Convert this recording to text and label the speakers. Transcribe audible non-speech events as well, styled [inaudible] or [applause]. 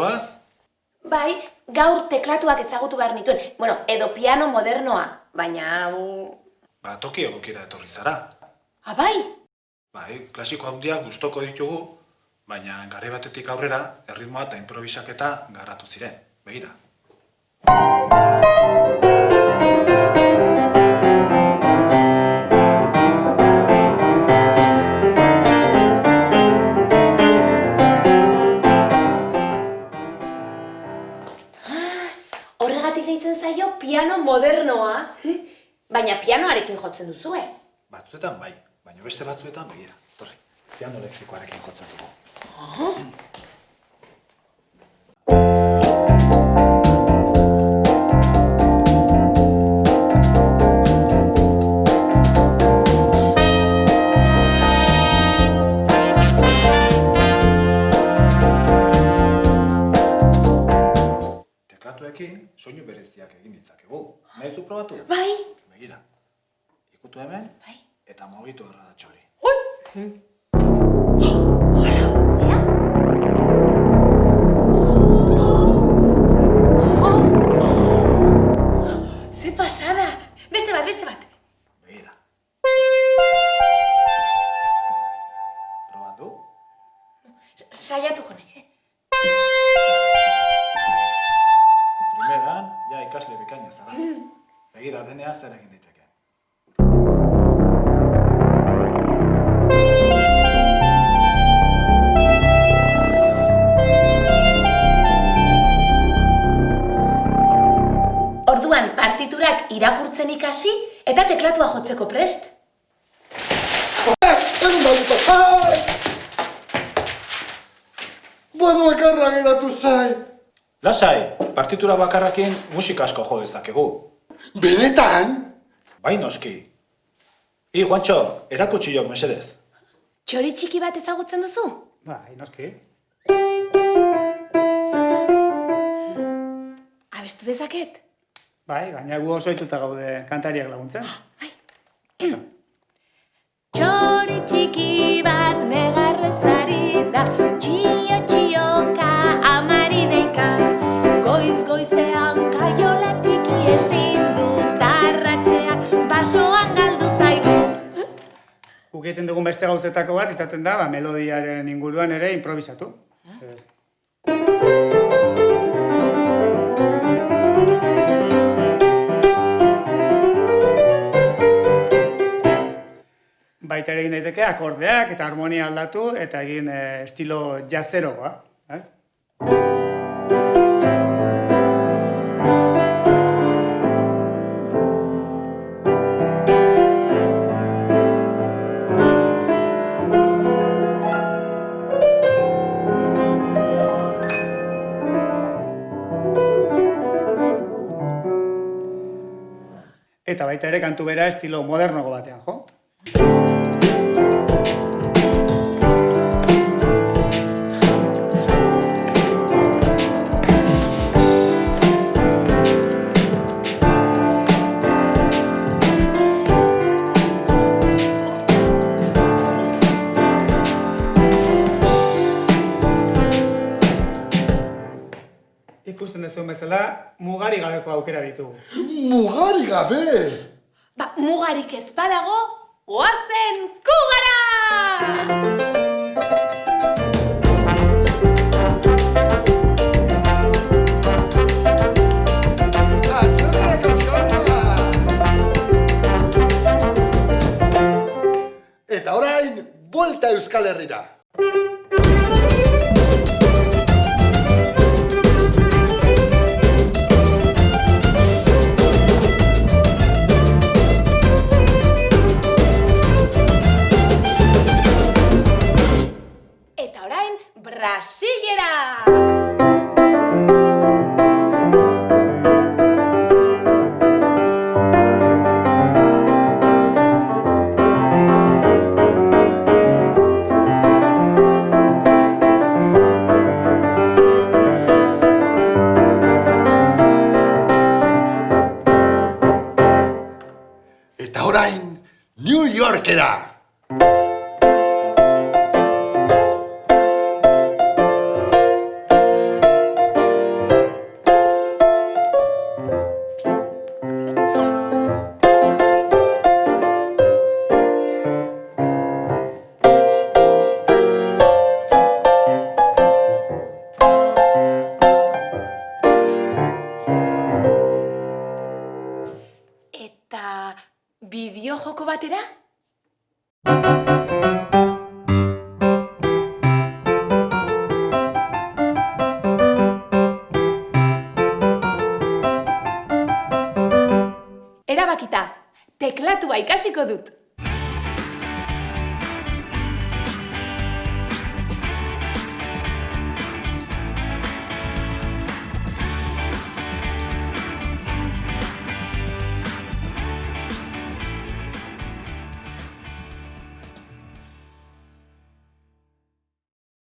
Speaker 1: zoaz? Bai, gaur teklatuak ezagutu behar nituen. Bueno, edo piano modernoa, baina...
Speaker 2: Ba, toki egokira etorri zara.
Speaker 1: Ah,
Speaker 2: bai? Bai, klasiko handiak gustoko ditugu, baina gare batetik aurrera, erritmoa eta improvisaketa garatu ziren. Begira.
Speaker 1: Horregatik deitzen zaio piano modernoa. Baina pianoarekin jotzen duzue.
Speaker 2: Batzuetan bai, baina beste batzuetan begira. Torri, piano elektrikoarekin jotzen dugu. Teklatuekin soinu bereziak egin ditzakegu. Nahi zu probatu?
Speaker 1: Bai,
Speaker 2: Begira. Ikutu hemen
Speaker 1: bai.
Speaker 2: eta mugitu erradatxo hori. [gasps]
Speaker 1: Pasada! Beste bat, beste bat.
Speaker 2: Begira. Probatu?
Speaker 1: Sa- Saiatuko naiz,
Speaker 2: Zer egin daiteke.
Speaker 1: Orduan, partiturak irakurtzen ikasi eta teklatua jotzeko prest.
Speaker 3: Egun ai! Bueno, bakarra geratu zai.
Speaker 2: Lasai, partitura bakarrakin musika asko jo dezakegu.
Speaker 3: Benetan?
Speaker 2: Bai noski. I, Juancho, erakutsi jok mesedez.
Speaker 1: Txori txiki bat ezagutzen duzu?
Speaker 4: Bai, noski.
Speaker 1: Abestu dezaket?
Speaker 4: Bai, gaina gu oso gaude kantariak laguntzen. Guk egiten dugun beste gauzetako bat izaten da, ba, melodiaren inguruan ere improvisatu. Baita ere egin daiteke akordeak eta harmonia aldatu eta egin eh, estilo jazeroa. Eh? Eta baita ere kantu bera estilo modernogo batean, jo? Ikusten duzuen bezala, mugari gabeko aukera ditugu.
Speaker 3: Mugari gabe!
Speaker 1: Ba, mugarik ez badago, oazen kugara!
Speaker 3: Azkarra! Eta orain, buelta Euskal Herrira.
Speaker 1: Bideo joko batera? Erabakita, teklatua ikasiko dut.